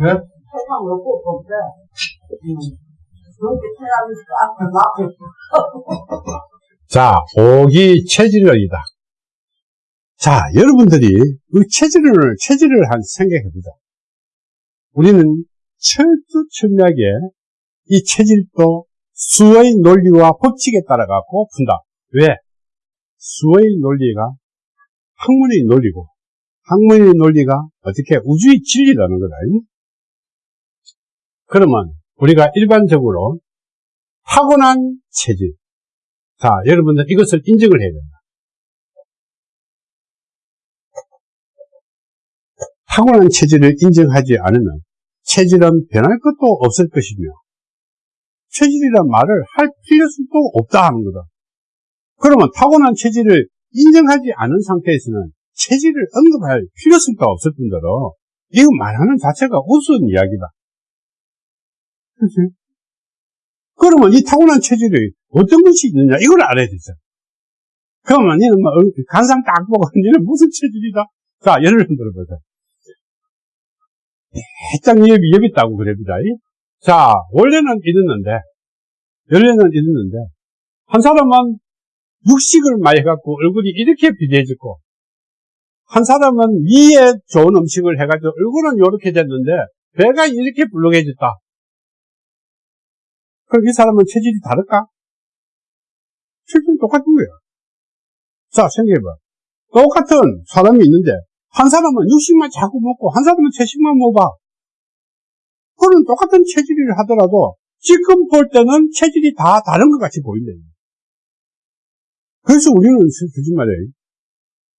네? 그렇게 막 자, 오기 체질론이다. 자, 여러분들이 그 체질을, 체질을 한 생각해보자. 우리는 철두철미하게 이 체질도 수의 논리와 법칙에 따라 갖고 푼다. 왜? 수의 논리가 학문의 논리고, 학문의 논리가 어떻게 우주의 진리라는 거다. 그러면 우리가 일반적으로 타고난 체질. 자, 여러분들 이것을 인정을 해야 된다. 타고난 체질을 인정하지 않으면 체질은 변할 것도 없을 것이며 체질이란 말을 할 필요성도 없다 하는 거다. 그러면 타고난 체질을 인정하지 않은 상태에서는 체질을 언급할 필요성도 없을 뿐더러 이거 말하는 자체가 우스운 이야기다. 그렇지? 그러면 이 타고난 체질이 어떤 것이 있느냐 이걸 알아야 되죠. 그러면 얘는 뭐 간상 딱 보고 얘는 무슨 체질이다? 자 예를 들어보자. 해장 여비 여기 있다고 그럽니다. 자 원래는 이랬는데 원래는 이랬는데 한 사람은 육식을 많이 해갖고 얼굴이 이렇게 비대해졌고 한 사람은 위에 좋은 음식을 해가지고 얼굴은 이렇게 됐는데 배가 이렇게 불룩해졌다. 그럼 이 사람은 체질이 다를까? 체질은 똑같은 거야. 자, 생각해봐. 똑같은 사람이 있는데, 한 사람은 육식만 자꾸 먹고, 한 사람은 채식만 먹어봐. 그는 똑같은 체질을 하더라도, 지금 볼 때는 체질이 다 다른 것 같이 보인다. 그래서 우리는 솔직히 말이에요.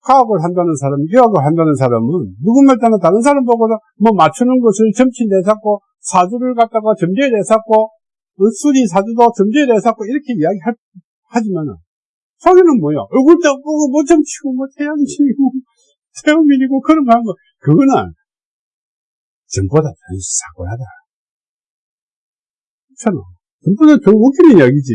과학을 한다는 사람, 의학을 한다는 사람은 누구말 따나 다른 사람 보고 뭐 맞추는 것을 점치 내잡고 사주를 갖다가 점지해 내잡고 수리 사주도 점지에 대해서 이렇게 이야기하지만은 속에는 뭐야? 얼굴도 보고 뭐좀 치고 뭐 태양신이고 태음인이고 그런 거 하는 거 그거는 전보다 더 사고하다. 그렇잖아. 전보다 더 웃기는 이야기지.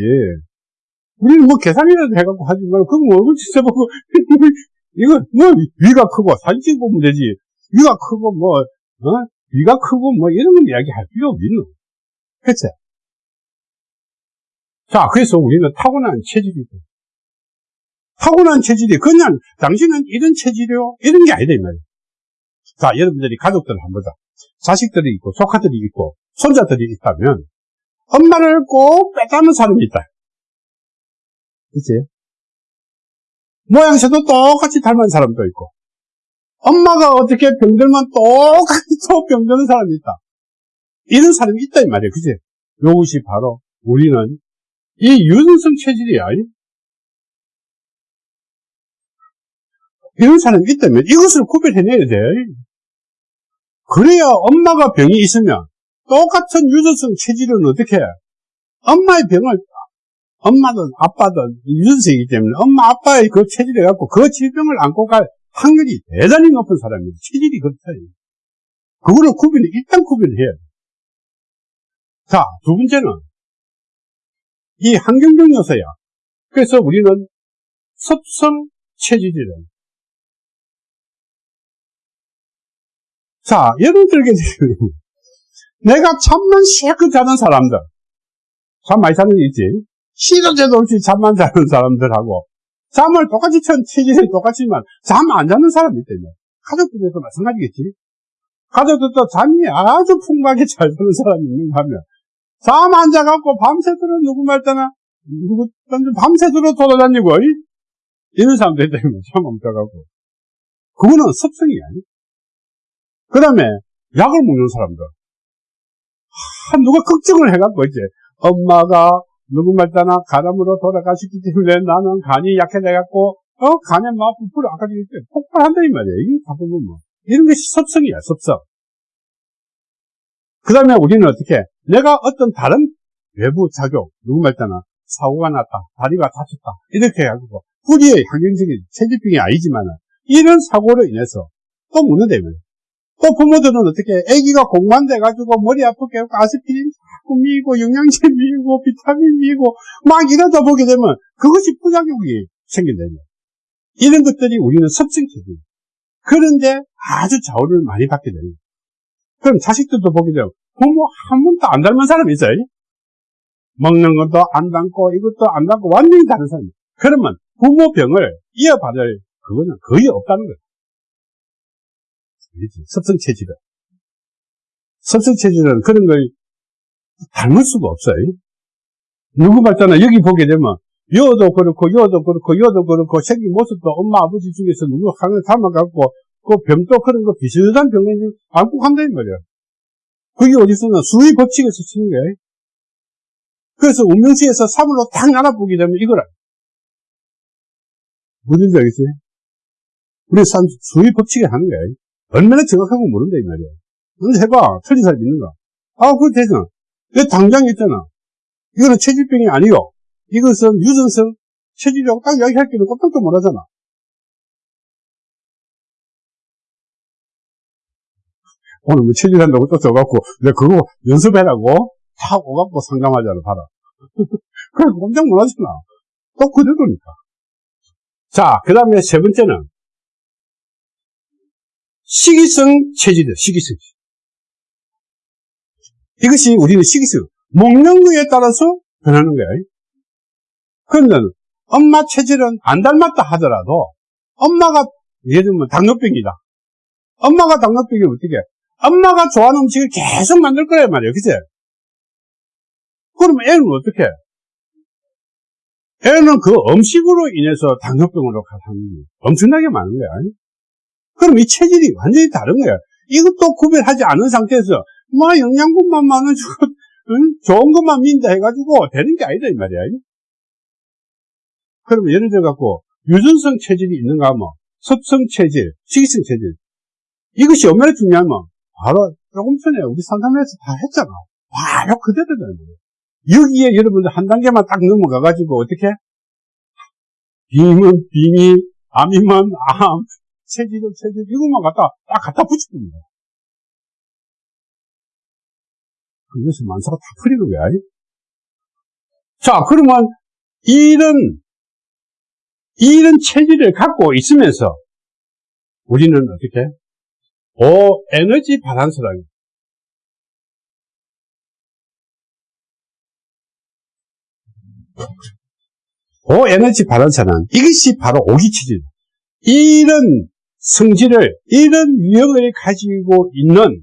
우리는 뭐 계산이라도 해갖고 하지만 그거 뭐 얼굴 치서보고 이거 뭐 위가 크고 사진 보면 되지. 위가 크고 뭐 어? 위가 크고 뭐 이런 건 이야기할 필요 없는. 그치? 자, 그래서 우리는 타고난 체질이 돼. 타고난 체질이 그냥 당신은 이런 체질이요? 이런 게 아니다 이 말이에요. 자, 여러분들이 가족들 한번 보자. 자식들이 있고 조카들이 있고 손자들이 있다면 엄마를 꼭 빼닮은 사람이 있다. 그치? 모양새도 똑같이 닮은 사람도 있고 엄마가 어떻게 병들면 똑같이 또 병드는 사람이 있다. 이런 사람이 있다 이 말이에요. 그치? 이것이 바로 우리는 이 유전성 체질이야. 이런 사람이 있다면 이것을 구별해내야 돼. 그래야 엄마가 병이 있으면 똑같은 유전성 체질은 어떻게 해? 엄마의 병을 엄마든 아빠든 유전성이기 때문에 엄마 아빠의 그 체질을 갖고 그 질병을 안고 갈 확률이 대단히 높은 사람이에요. 체질이 그렇다. 그거를 구별, 일단 구별해야 돼. 자, 두 번째는 이 환경적 요소야. 그래서 우리는 섭성 체질이래. 자, 들겠지. 내가 잠만 실컷 자는 사람들. 잠 많이 자는 게 있지. 시도 제도 없이 잠만 자는 사람들하고 잠을 똑같이 천 체질이 똑같지만 잠 안 자는 사람이 있다며. 가족들에도 마찬가지겠지. 가족들도 잠이 아주 풍부하게 잘 자는 사람이 있는가 하면 잠 안 자갖고 밤새도록 누구 말따나 누구 밤새도록 돌아다니고 이런 사람들 때문에 잠안 자갖고 그거는 습성이 아니. 그 다음에 약을 먹는 사람들. 아, 누가 걱정을 해갖고 이제 엄마가 누구 말따나 가담으로 돌아가셨기 때문에 나는 간이 약해져갖고 어 간에 막 부풀어 아까 얘기했 폭발한다 이 말이야. 이게 바꾸면 뭐 이런 것이 습성이야 습성. 그 다음에 우리는 어떻게 내가 어떤 다른 외부 작용, 누구 말잖아. 사고가 났다, 다리가 다쳤다, 이렇게 해가지고, 뿌리의 환경적인 체질병이 아니지만, 이런 사고로 인해서 또 묻는다면, 또 부모들은 어떻게, 아기가 공만돼가지고 머리 아프게 아스피린 자꾸 미고, 영양제 미고, 비타민 미고, 막 이러다 보게 되면, 그것이 부작용이 생긴다면, 이런 것들이 우리는 섭성체질. 그런데 아주 좌우를 많이 받게 됩니다. 그럼 자식들도 보게 되면 부모 한 번도 안 닮은 사람이 있어요. 먹는 것도 안 닮고 이것도 안 닮고 완전히 다른 사람이 그러면 부모 병을 이어받을 그거는 거의 없다는 거예요. 섭성 체질은. 섭성 체질은 그런 걸 닮을 수가 없어요. 누구 봤잖아. 여기 보게 되면, 여도 그렇고, 여도 그렇고, 여도 그렇고, 생긴 모습도 엄마, 아버지 중에서 누구 하나 닮아갖고, 그 병도 그런 거 비슷한 병을 안고 간다는 말이야. 그게 어디서나 수의 법칙에서 치는 거야. 그래서 운명시에서 3으로 딱 나눠보게 되면 이거라. 뭔지 알겠어요? 우리 수의 법칙에 하는 거야. 얼마나 정확하고 모른다, 이 말이야. 근데 해봐. 틀린 사람 있는가? 아, 그거 되잖아. 왜 당장 있잖아. 이거는 체질병이 아니요. 이것은 유전성 체질이라고 딱 이야기할 때는 깜짝도 못 하잖아. 오늘 뭐 체질한다고 또 써갖고, 내가 그거 연습해라고 탁 오갖고 상담하잖아, 봐라. 그래, 깜짝 놀라잖아. 또 그대로니까. 자, 그 다음에 세 번째는, 시기성 체질이다, 시기성. 이것이 우리는 시기성. 먹는 거에 따라서 변하는 거야. 그런데 엄마 체질은 안 닮았다 하더라도 엄마가 예를 들면 당뇨병이다. 엄마가 당뇨병이 어떻게 엄마가 좋아하는 음식을 계속 만들 거란 말이에요. 그치? 그러면 애는 어떻게 애는 그 음식으로 인해서 당뇨병으로 가는 엄청나게 많은 거야. 그럼 이 체질이 완전히 다른 거야. 이것도 구별하지 않은 상태에서 뭐 영양분만 많아지고 응? 좋은 것만 민다 해가지고 되는 게 아니다 이 말이야. 그러면 예를 들어 갖고 유전성 체질이 있는가 하면 섭성 체질, 식이성 체질 이것이 얼마나 중요하면 바로 조금 전에 우리 상담에서 다 했잖아. 바로 그대로다. 여기에 여러분들 한 단계만 딱 넘어가가지고 어떻게? 빔은 빔이, 암이면 암, 체질은 체질 이것만 갖다 딱 갖다 붙일 겁니다. 그래서 만사가 다 풀리는 거야. 자, 그러면 이런, 이런 체질을 갖고 있으면서 우리는 어떻게? 오, 에너지 바란스라는 오 에너지 바란스는 이것이 바로 오기 체질. 이런 성질을, 이런 유형을 가지고 있는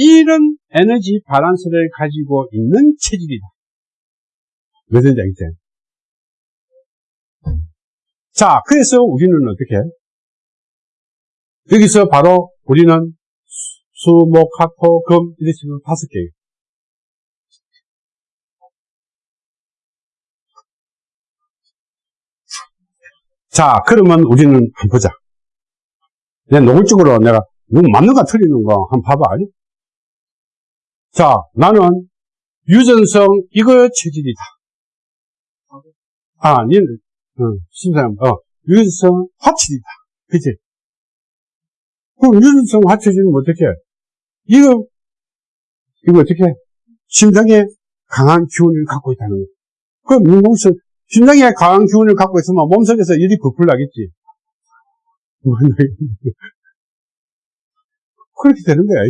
이런 에너지 바란스를 가지고 있는 체질이다. 무슨 얘기죠? 자, 그래서 우리는 어떻게? 여기서 바로 우리는 수, 목, 화 토, 금, 이런 식으로 다섯 개예요. 자, 그러면 우리는 한번 보자. 내 노골적으로 내가 누구 맞는 거 틀리는 거 한번 봐봐. 아니? 자, 나는 유전성 이거 체질이다. 아, 니는, 어, 심사님, 어, 유전성 화체질이다. 그치? 그럼 유전성 화체질은 어떻게 해? 이거, 이거 어떻게 해? 심장에 강한 기운을 갖고 있다는 거야. 그럼 몸속, 심장에 강한 기운을 갖고 있으면 몸속에서 열이 부풀 나겠지. 그렇게 되는 거야.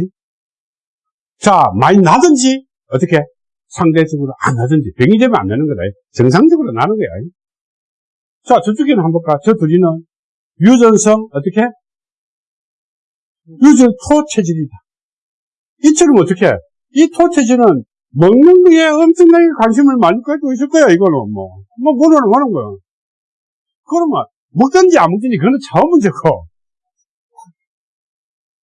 자, 많이 나든지, 어떻게? 상대적으로 안 나든지, 병이 되면 안 나는 거다. 정상적으로 나는 거야. 자, 저쪽에는 한번 볼까? 저 둘이는 유전성, 어떻게? 유전 토체질이다. 이처럼 어떻게? 이 토체질은 먹는 거에 엄청나게 관심을 많이 가지고 있을 거야, 이거는 뭐. 뭐, 뭐는 하는 거야. 그러면, 먹든지 안 먹든지 그거는 처음 문제고.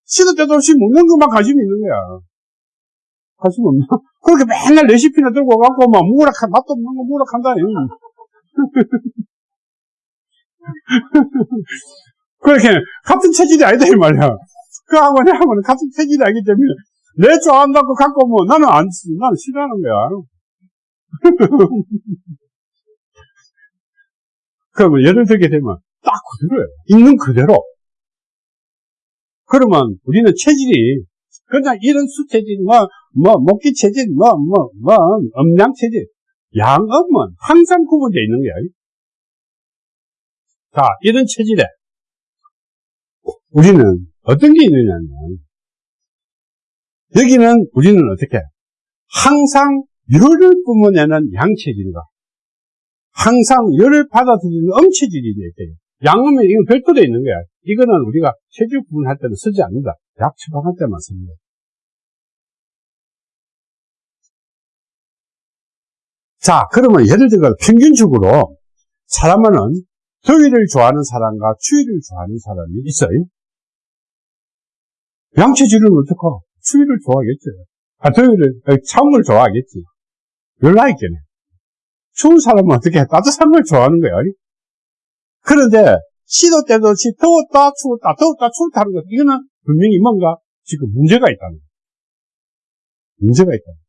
시도 때도 없이 먹는 것만 관심이 있는 거야. 관심 없나? 그렇게 맨날 레시피나 들고 가고, 막, 무락한, 맛도 없는 거 무락한다. 그렇게, 같은 체질이 아니다, 이 말이야. 그하고 내하고는 같은 체질이 아니기 때문에, 내 좋아한다고 갖고 뭐, 나는 안, 나는 싫어하는 거야. 그러면 예를 들게 되면, 딱 그대로예요. 있는 그대로. 그러면 우리는 체질이 그냥 이런 수체질, 뭐, 뭐, 먹기 체질, 뭐, 뭐, 뭐, 음양 체질. 양음은 항상 구분되어 있는 거야. 자, 이런 체질에 우리는 어떤 게 있느냐면, 여기는 우리는 어떻게? 항상 열을 뿜어내는 양체질과 항상 열을 받아들이는 음체질이 돼요. 양음은 이건 별도로 있는 거야. 이거는 우리가 체질 구분할 때는 쓰지 않는다. 약 처방할 때만 씁니다. 자, 그러면 예를 들어 평균적으로 사람은 더위를 좋아하는 사람과 추위를 좋아하는 사람이 있어요. 양체질은 어떡하? 추위를 좋아하겠지. 아, 더위를, 걸 좋아하겠지. 열나 있겠네. 추운 사람은 어떻게 해? 따뜻한 걸 좋아하는 거야. 그런데 시도 때도 시 더웠다 추웠다 더웠다 추웠다 하는 것 이거는 분명히 뭔가 지금 문제가 있다는 거예요. 문제가 있다.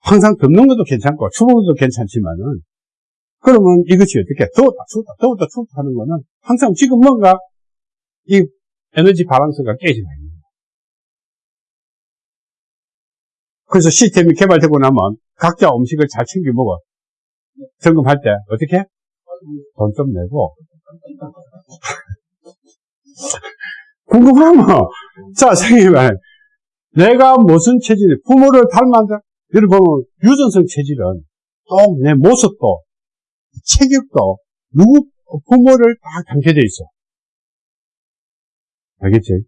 항상 덥는 것도 괜찮고 추운 것도 괜찮지만은 그러면 이것이 어떻게 더웠다 추웠다 더웠다 추웠다 하는 거는 항상 지금 뭔가 이 에너지 바란스가 깨지는 거예요. 그래서 시스템이 개발되고 나면 각자 음식을 잘 챙겨 먹어. 점검할 때 어떻게? 돈 좀 내고. 궁금하면 자 선생님 내가 무슨 체질 부모를 닮았다. 여러분 유전성 체질은 또 내 모습도 체격도 누구 부모를 다 담겨져 있어. 알겠지?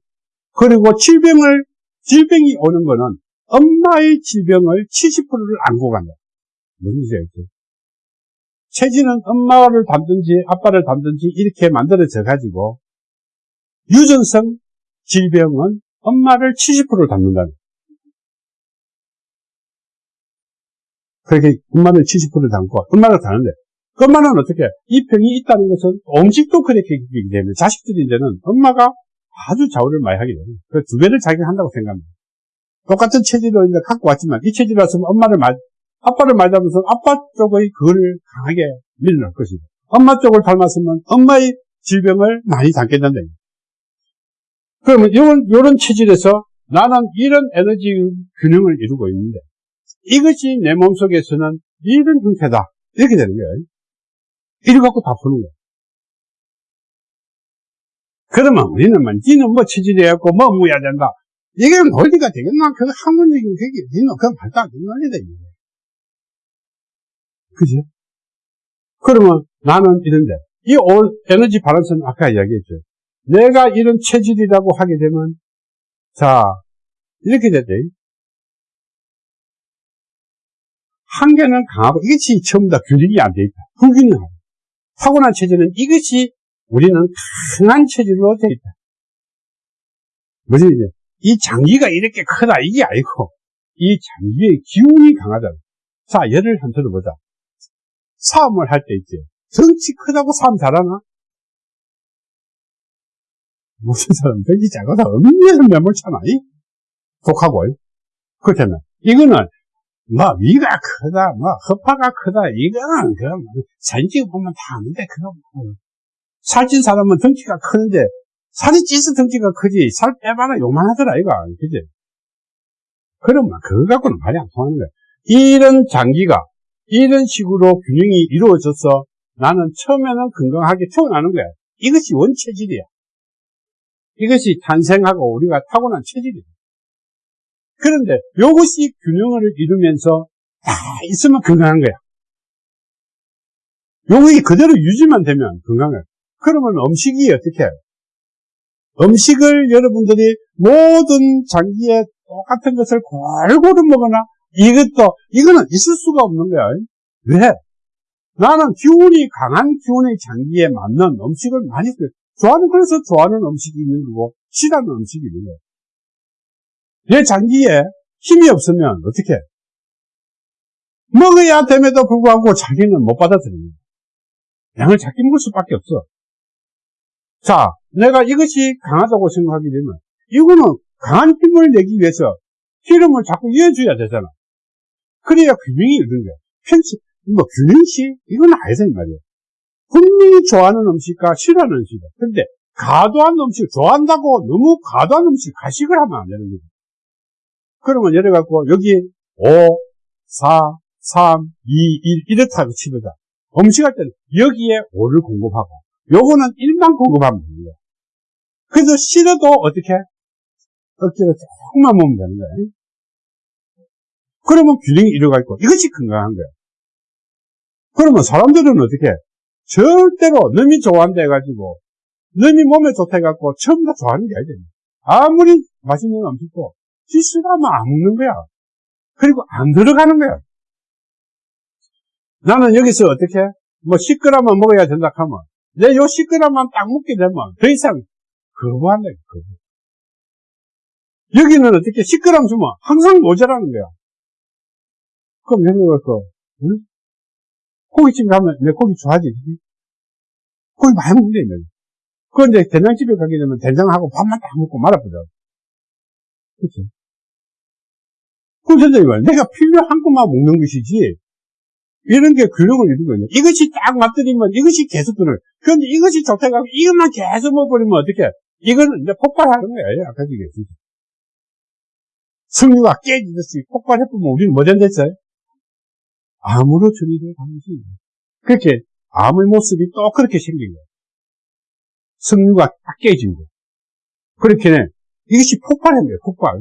그리고 질병을 질병이 오는 거는 엄마의 질병을 70%를 안고 간다. 뭔지 알죠? 체질은 엄마를 담든지 아빠를 담든지 이렇게 만들어져 가지고 유전성 질병은 엄마를 70%를 담는다는 그렇게 엄마를 70%를 담고 엄마를 다는데 엄마는 어떻게 이 병이 있다는 것은 음식도 그렇게 되기 때문에 자식들이 이제는 엄마가 아주 좌우를 많이 하게 됩니다. 그두 배를 자기가 한다고 생각합니다. 똑같은 체질로 이제 갖고 왔지만 이 체질이었으면 엄마를 말, 아빠를 말하면서 아빠 쪽의 그를 강하게 밀어넣을 것이고 엄마 쪽을 닮았으면 엄마의 질병을 많이 된다. 그러면 이런, 이런 체질에서 나는 이런 에너지 균형을 이루고 있는데 이것이 내 몸속에서는 이런 형태다. 이렇게 되는 거예요. 이래 갖고 다 푸는 거예요. 그러면 우리는 뭐, 니는 뭐 체질이었고, 뭐 무야 된다. 이게 논리가 되겠나? 그 학문적인 그게, 니는 그건 발도 안 되는 논리다. 그지? 그러면 나는 이런데, 이 올 에너지 바란스는 아까 이야기했죠. 내가 이런 체질이라고 하게 되면, 자, 이렇게 됐대. 한계는 강하고 이것이 전부 다 균형이 안 돼 있다. 불균형하다. 타고난 체질은 이것이 우리는 강한 체질로 돼 있다. 뭐지 이제 이 장기가 이렇게 크다 이게 아니고 이 장기의 기운이 강하다. 자 예를 한 들어보자. 싸움을 할 때 있지. 덩치 크다고 싸움 잘하나? 무슨 사람 덩치 작아서 엄밀한 매몰잖아. 독하고. 그렇다면 이거는 뭐 위가 크다, 뭐 허파가 크다 이거는 그럼 사진 찍어 보면 다 아는데 그거 뭐. 살찐 사람은 덩치가 크는데 살이 찌서 덩치가 크지 살 빼봐라 요만하더라 이거. 그지? 그러면 그거 갖고는 말이 안 통하는 거야. 이런 장기가 이런 식으로 균형이 이루어져서 나는 처음에는 건강하게 태어나는 거야. 이것이 원체질이야. 이것이 탄생하고 우리가 타고난 체질이야 그런데 이것이 균형을 이루면서 다 있으면 건강한 거야 요것이 그대로 유지만 되면 건강해 그러면 음식이 어떻게 해요? 음식을 여러분들이 모든 장기에 똑같은 것을 골고루 먹거나 이것도 이거는 있을 수가 없는 거야. 왜? 나는 기운이 강한 기운의 장기에 맞는 음식을 많이. 좋아하는 그래서 좋아하는 음식이 있는 거고 싫어하는 음식이 있는 거예요. 내 장기에 힘이 없으면 어떻게? 먹어야 됨에도 불구하고 자기는 못 받아들입니다. 양을 작게 먹을 수밖에 없어. 자, 내가 이것이 강하다고 생각하게 되면 이거는 강한 힘을 내기 위해서 기름을 자꾸 이어줘야 되잖아. 그래야 균형이 이런 거야. 편치, 뭐 균형시? 이건 아니다 이 말이야. 분명히 좋아하는 음식과 싫어하는 음식이다. 근데 과도한 음식, 좋아한다고 너무 과도한 음식, 가식을 하면 안 되는 거지. 그러면 예를 갖고 여기 5, 4, 3, 2, 1 이렇다고 치보자. 음식할 때는 여기에 5를 공급하고 요거는 1만 공급하면 됩니다. 그래서 싫어도 어떻게? 억지로 조금만 먹으면 되는 거야. 그러면 균형이 이루어가 있고, 이것이 건강한 거야. 그러면 사람들은 어떻게, 해? 절대로 너미 좋아한다 해가지고, 너미 몸에 좋다 해갖고, 처음 다 좋아하는 게 아니잖아. 아무리 맛있는 음식도, 실수하면 안 먹는 거야. 그리고 안 들어가는 거야. 나는 여기서 어떻게, 뭐 10g만 먹어야 된다 하면, 내 요 10g만 딱 먹게 되면, 더 이상 거부한다, 거부. 여기는 어떻게 10g 주면 항상 모자라는 거야. 그럼 그, 응? 고깃집 가면 내 고기 좋아하지? 고기 많이 먹는데, 내 그런데 된장집에 가게 되면 된장하고 밥만 딱 먹고 말아보자. 그치? 선생님 말 내가 필요한 것만 먹는 것이지, 이런 게 균형을 이루거든요. 이것이 딱 맞들이면 이것이 계속 들어요. 그런데 이것이 좋다고 하고 이것만 계속 먹어버리면 어떻게, 이거는 이제 폭발하는 거예요. 아까 얘기했습니다. 승류가 깨지듯이 폭발해보면 우리는 뭐 된댔어요? 암으로 처리될 가능성이 있어요. 그렇게 암의 모습이 또 그렇게 생긴 거예요. 승류가 딱 깨진 거예요. 그렇게 이것이 거예요. 폭발.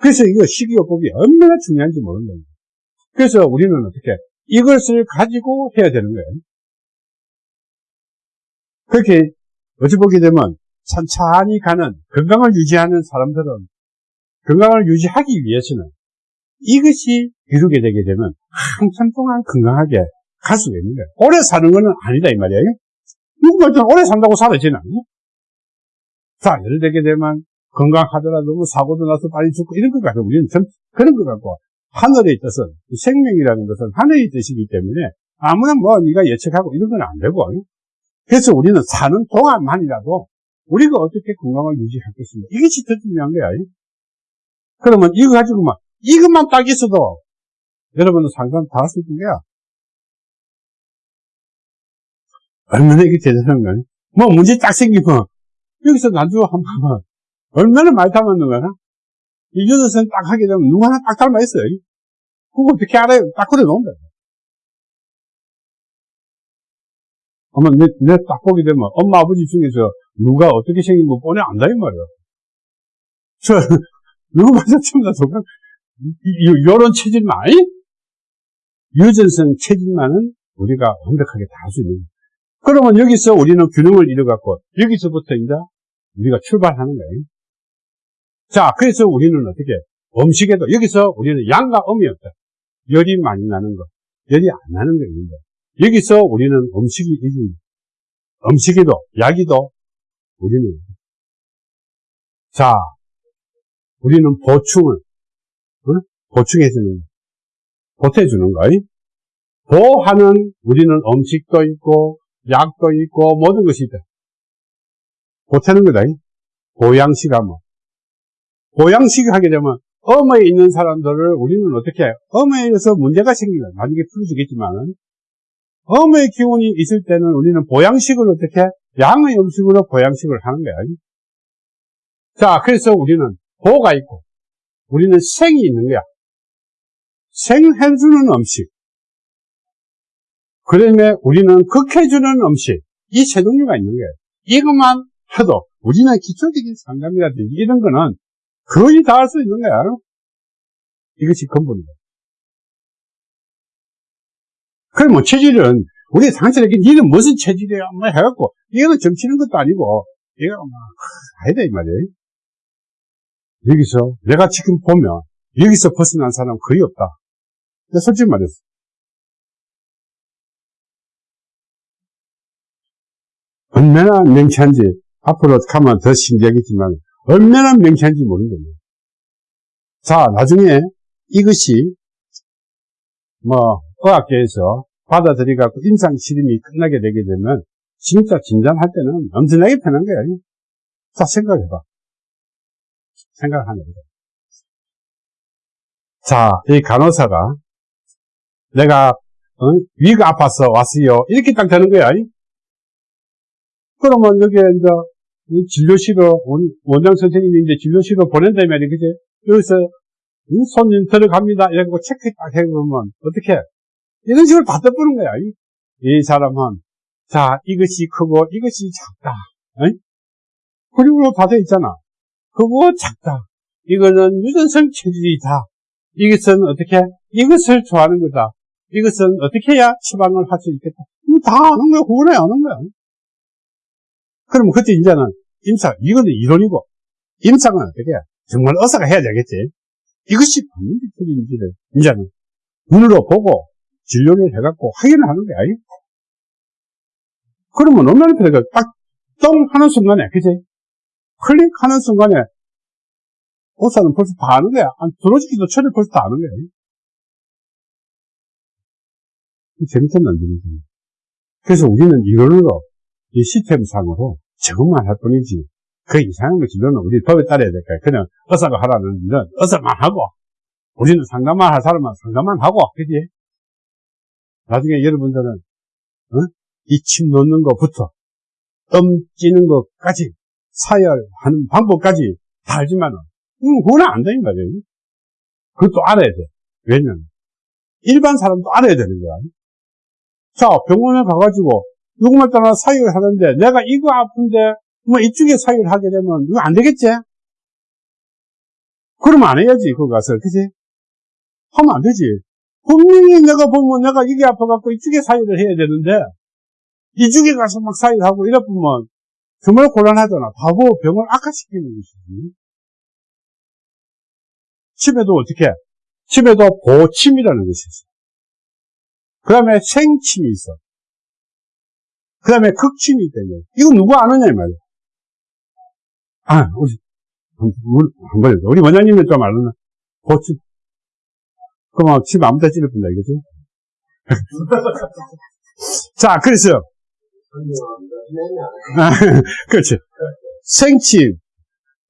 그래서 이거 식이요법이 얼마나 중요한지 모르는 거예요. 그래서 우리는 어떻게 이것을 가지고 해야 되는 거예요. 그렇게 어찌 보게 되면 천천히 가는 건강을 유지하는 사람들은 건강을 유지하기 위해서는 이것이 이루게 되게 되면 한참 동안 건강하게 갈 수가 있는 거예요. 오래 사는 것은 아니다 이 말이에요. 좀 오래 산다고 살아지는 않니? 자, 예를 들게 되면 건강하더라도 뭐 사고도 나서 빨리 죽고 이런 것 같아요. 우리는 전 그런 것 같고 하늘에 있어서 생명이라는 것은 하늘의 뜻이기 때문에 아무나 뭐 네가 예측하고 이런 건 안 되고 그래서 우리는 사는 동안만이라도 우리가 어떻게 건강을 것인가 이것이 더 중요한 거야. 그러면 이거 가지고 막 이것만 딱 있어도 여러분은 상관 다할 수 있는 거야. 얼마나 이게 대단한 거야. 뭐 문제 딱 생기면 여기서 나주 한번 봐봐. 얼마나 많이 닮았는 거야. 이 여덟 선 딱 하게 되면 누구 하나 딱 닮아 있어요. 그거 어떻게 알아요? 딱 그래 놓은다. 아마 내, 내 딱 보게 되면 엄마 아버지 중에서 누가 어떻게 생긴 거 뻔히 안다 이 말이야. 저 누구 봐서 처음 다 속아 요런 체질만 유전성 체질만은 우리가 완벽하게 다 할 수 있는 거예요. 그러면 여기서 우리는 균형을 잃어갖고 여기서부터 이제 우리가 출발하는 거예요. 자, 그래서 우리는 어떻게 음식에도 여기서 우리는 양과 음이 없다. 열이 많이 나는 거, 열이 안 나는 거 있는데 여기서 우리는 음식이 이긴 음식에도 약이도 우리는 자, 우리는 보충을 어? 보충해주는 보태주는 거예요. 보하는 우리는 음식도 있고 약도 있고 모든 것이 있다. 보태는 거다. 보양식 하면 보양식 하게 되면 엄에 있는 사람들을 우리는 어떻게 해요? 엄에서 문제가 생기면 나중에 풀어지겠지만 엄의 기운이 있을 때는 우리는 보양식을 어떻게 해? 양의 음식으로 보양식을 하는 거야. 자, 그래서 우리는 보가 있고 우리는 생이 있는 거야. 생해주는 음식. 그 다음에 우리는 극해주는 음식. 이 세 종류가 있는 거예요. 이것만 해도 우리는 기초적인 상담이라든지 이런 거는 거의 다 할 수 있는 거야. 이것이 근본이다. 그럼 뭐 체질은 우리 상처에게 니는 무슨 체질이야? 뭐 해갖고 이거는 점치는 것도 아니고 이거 뭐 아니다 이 말이에요. 여기서 내가 지금 보면 여기서 벗어난 사람 거의 없다. 솔직히 말해서 얼마나 명쾌한지 앞으로 가면 더 신기하겠지만 얼마나 명쾌한지 모른다. 자 나중에 이것이 뭐 의학계에서 받아들이갖고 임상 실험이 끝나게 되게 되면 진짜 진단할 때는 엄청나게 편한 거야. 자 생각해봐. 생각하는 거죠. 자, 이 간호사가 내가 어? 위가 아파서 왔어요. 이렇게 딱 되는 거야. 그러면 여기에 이제 진료실로 원장 선생님이 이제 진료실로 보낸다면 그지? 여기서 손님 들어갑니다. 이러고 체크 딱 해보면 어떻게? 이런 식으로 다 떠보는 거야. 이 사람은 자 이것이 크고 이것이 작다. 그리고 다돼 있잖아. 그거 작다. 이거는 유전성 체질이다. 이것은 어떻게? 이것을 좋아하는 거다. 이것은 어떻게 해야 처방을 할 수 있겠다. 이거 다 아는 거야. 그거네 아는 거야. 그러면 그때 이제는 임상, 이거는 이론이고, 임상은 어떻게 해? 정말 의사가 해야 되겠지. 이것이 맞는지 틀린지를 이제는 눈으로 보고 진료를 해갖고 확인을 하는 거야. 그러면 얼마나 필요가 딱, 똥 하는 순간에, 그지? 클릭하는 순간에, 의사는 벌써 다 아는 거야. 들어주기도 전에 벌써 다 아는 거야. 재밌었나, 재밌었나. 그래서 우리는 이론으로, 이 시스템상으로 적응만 할 뿐이지, 그 이상한 거 진료는 우리 법에 따라야 될 거야. 그냥 의사가 하라는 일은 의사만 하고, 우리는 상담만 할 사람은 상담만 하고, 그지? 나중에 여러분들은, 어? 이침 놓는 것부터, 덤 찌는 것까지, 사열하는 방법까지 다 알지만은, 음, 그건 안 되는 거예요. 그것도 알아야 돼. 왜냐면, 일반 사람도 알아야 되는 거야. 자, 병원에 가가지고, 누구만 따라 사유를 하는데, 내가 이거 아픈데, 뭐 이쪽에 사유를 하게 되면, 이거 안 되겠지? 그러면 안 해야지, 가서. 그지? 하면 안 되지. 분명히 내가 보면 내가 이게 아파갖고 이쪽에 사유를 해야 되는데, 이쪽에 가서 막 사유를 하고 이러면, 정말 곤란하잖아. 바보 병을 악화시키는 것이지. 침에도 어떻게? 침에도 보침이라는 것이 있어. 그 다음에 생침이 있어. 그 다음에 극침이 있다는 이거 누구 아느냐, 이 말이야. 아, 우리, 한 번, 우리 원장님은 좀 알았나? 보침. 그럼 침 아무 데 찌를 뿐다, 이거지? 자, 그래서. 그렇지. 생침,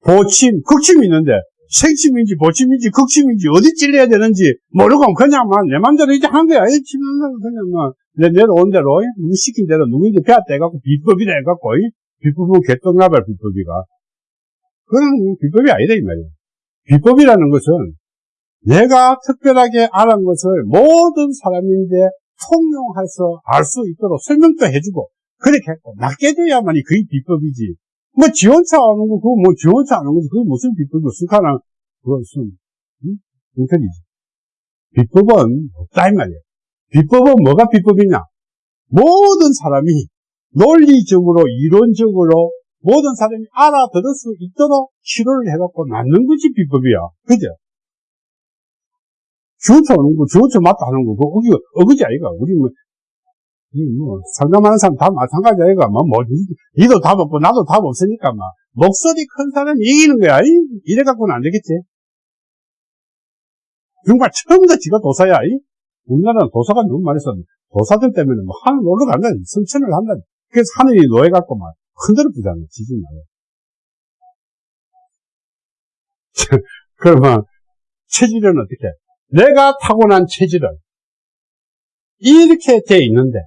보침, 극침이 있는데, 생침인지 보침인지 극침인지 어디 찔려야 되는지 모르고 그냥 막내 맘대로 이제 한 거야. 치면 그냥 막 내, 내려온 대로, 누구 시킨 대로 누구인지 배웠다 해갖고 비법이라 해갖고, 비법은 개똥나발 비법이가. 그건 비법이 아니다, 이 말이야. 비법이라는 것은 내가 특별하게 알은 것을 모든 사람인데 통용해서 알 수 있도록 설명도 해주고, 그렇게 했고, 낫게 돼야만이 그게 비법이지. 뭐 지원차 하는 거, 그거 뭐 지원차 하는 거지. 그게 무슨 비법이고, 스카나, 그것은, 응? 인터리지. 비법은 없다, 이 말이야. 비법은 뭐가 비법이냐? 모든 사람이 논리적으로, 이론적으로, 모든 사람이 알아들을 수 있도록 치료를 해갖고 낫는 것이 비법이야. 그죠? 주어쳐 하는 거, 주어쳐 맞다 하는 거, 그거, 어그지 아이가. 우리 뭐, 뭐, 상담하는 사람 다 마찬가지 아이가. 뭐, 뭐, 니도 답 없고, 나도 답 없으니까, 막. 목소리 큰 사람이 이기는 거야. 이? 이래갖고는 안 되겠지. 정말 처음부터 지가 도사야. 이? 우리나라는 도사가 너무 많이 썼는데, 도사들 때문에 뭐, 하늘 올라간다. 성천을 한다. 그래서 하늘이 노예갖고 막, 흔들어 부잖아. 지진 나요. 그러면, 체질은 어떻게? 내가 타고난 체질은, 이렇게 돼 있는데,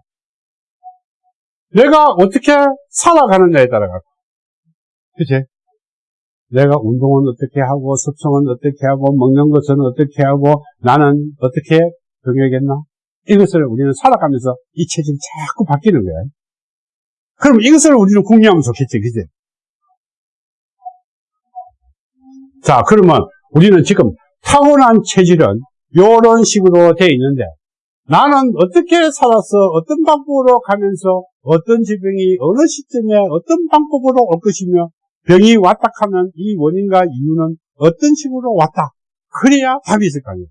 내가 어떻게 살아가느냐에 따라가. 그치? 내가 운동은 어떻게 하고, 습성은 어떻게 하고, 먹는 것은 어떻게 하고, 나는 어떻게 병해겠나? 이것을 우리는 살아가면서 이 체질이 자꾸 바뀌는 거야. 그럼 이것을 우리는 궁리하면 좋겠지, 그지? 자, 그러면 우리는 지금 타고난 체질은 이런 식으로 되어 있는데, 나는 어떻게 살아서 어떤 방법으로 가면서 어떤 질병이 어느 시점에 어떤 방법으로 올 것이며 병이 왔다 하면 이 원인과 이유는 어떤 식으로 왔다. 그래야 답이 있을 거 아니에요.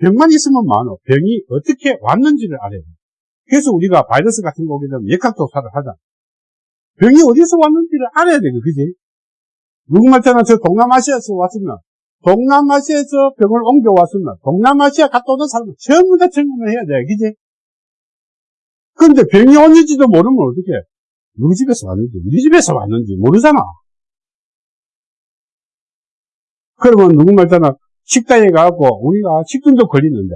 병만 있으면 많어. 병이 어떻게 왔는지를 알아야 돼. 그래서 우리가 바이러스 같은 거 오게 되면 역학조사를 하자. 병이 어디서 왔는지를 알아야 돼. 그지? 누구 말처럼 저 동남아시아에서 왔으면 동남아시아에서 병을 옮겨왔으면 동남아시아 갔다 오는 사람은 전부 다 증명을 해야 돼. 그지? 그런데 병이 온지도 모르면 어떻게 누구 집에서 왔는지 우리 집에서 왔는지 모르잖아. 그러면 누구 말처럼 식당에 가고 우리가 식중독 걸리는데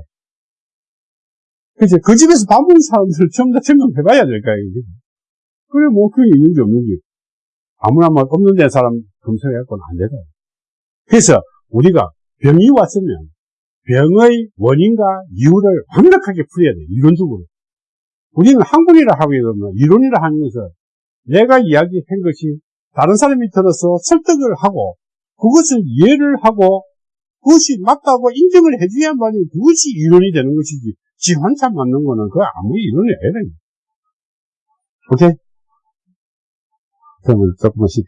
그치? 그 집에서 밥 먹는 사람들을 전부 다 증명해봐야 될까요? 그래 뭐 그게 있는지 없는지 아무나 뭐 없는 데 사람 검색해갖고는 안 되다. 그래서 우리가 병이 왔으면 병의 원인과 이유를 완벽하게 풀어야 돼. 이론적으로. 우리는 학문이라 하고 이러면 이론이라 것은 내가 이야기한 것이 다른 사람이 들어서 설득을 하고 그것을 이해를 하고 그것이 맞다고 인정을 해줘야만이 그것이 이론이 되는 것이지 지 혼자 맞는 거는 그 아무 이론이 아니라 오케이? 그러면 조금씩